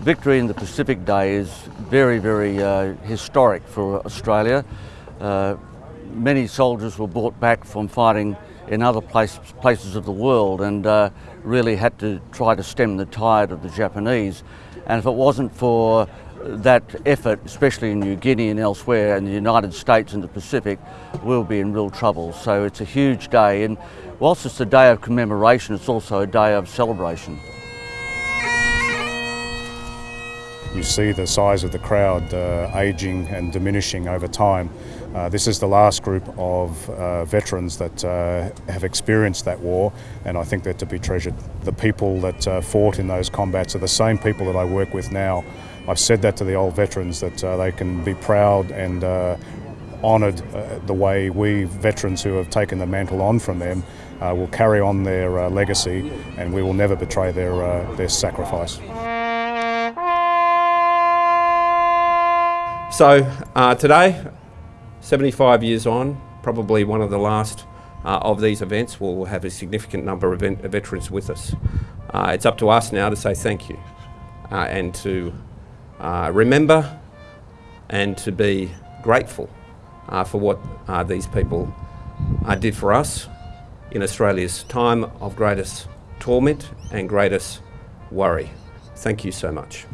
victory in the Pacific Day is very, very uh, historic for Australia. Uh, many soldiers were brought back from fighting in other place, places of the world and uh, really had to try to stem the tide of the Japanese. And if it wasn't for that effort, especially in New Guinea and elsewhere, and the United States and the Pacific, we'll be in real trouble. So it's a huge day, and whilst it's a day of commemoration, it's also a day of celebration. You see the size of the crowd uh, aging and diminishing over time. Uh, this is the last group of uh, veterans that uh, have experienced that war and I think they're to be treasured. The people that uh, fought in those combats are the same people that I work with now. I've said that to the old veterans that uh, they can be proud and honoured the way we veterans who have taken the mantle on from them will carry on their legacy and we will never betray their, their sacrifice. So uh, today, 75 years on, probably one of the last uh, of these events, we'll have a significant number of, veterans with us. Uh, it's up to us now to say thank you uh, and to uh, remember and to be grateful uh, for what these people did for us in Australia's time of greatest torment and greatest worry. Thank you so much.